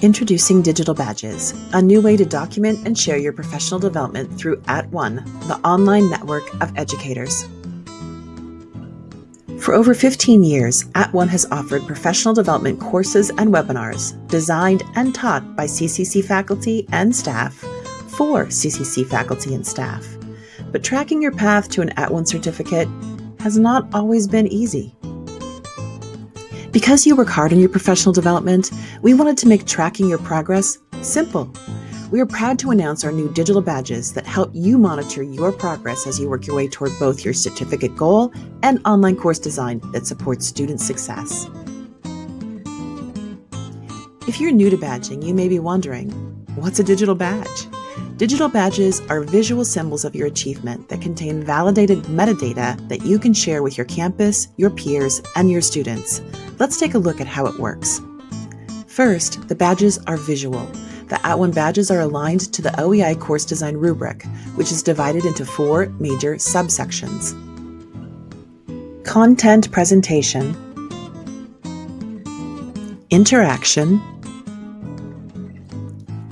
Introducing Digital Badges, a new way to document and share your professional development through At One, the online network of educators. For over 15 years, At One has offered professional development courses and webinars designed and taught by CCC faculty and staff for CCC faculty and staff. But tracking your path to an At One certificate has not always been easy. Because you work hard on your professional development, we wanted to make tracking your progress simple. We are proud to announce our new digital badges that help you monitor your progress as you work your way toward both your certificate goal and online course design that supports student success. If you're new to badging, you may be wondering, what's a digital badge? Digital badges are visual symbols of your achievement that contain validated metadata that you can share with your campus, your peers, and your students. Let's take a look at how it works. First, the badges are visual. The At One badges are aligned to the OEI course design rubric, which is divided into four major subsections. Content presentation, interaction,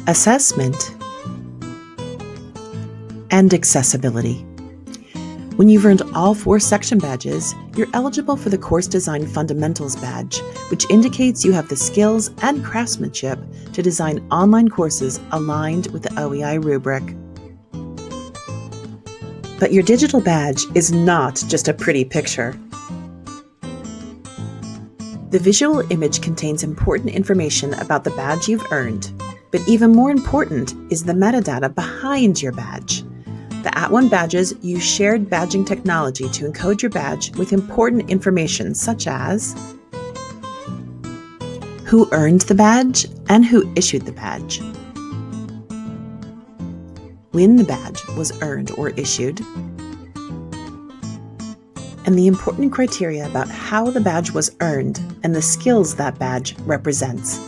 assessment, and accessibility. When you've earned all four section badges, you're eligible for the Course Design Fundamentals badge, which indicates you have the skills and craftsmanship to design online courses aligned with the OEI rubric. But your digital badge is not just a pretty picture. The visual image contains important information about the badge you've earned, but even more important is the metadata behind your badge. The At One badges use shared badging technology to encode your badge with important information such as who earned the badge and who issued the badge, when the badge was earned or issued, and the important criteria about how the badge was earned and the skills that badge represents.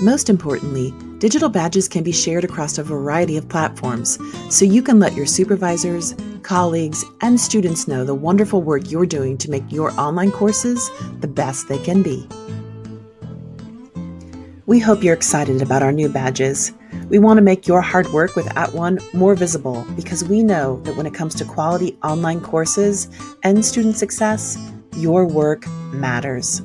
Most importantly, Digital badges can be shared across a variety of platforms, so you can let your supervisors, colleagues, and students know the wonderful work you're doing to make your online courses the best they can be. We hope you're excited about our new badges. We want to make your hard work with At One more visible because we know that when it comes to quality online courses and student success, your work matters.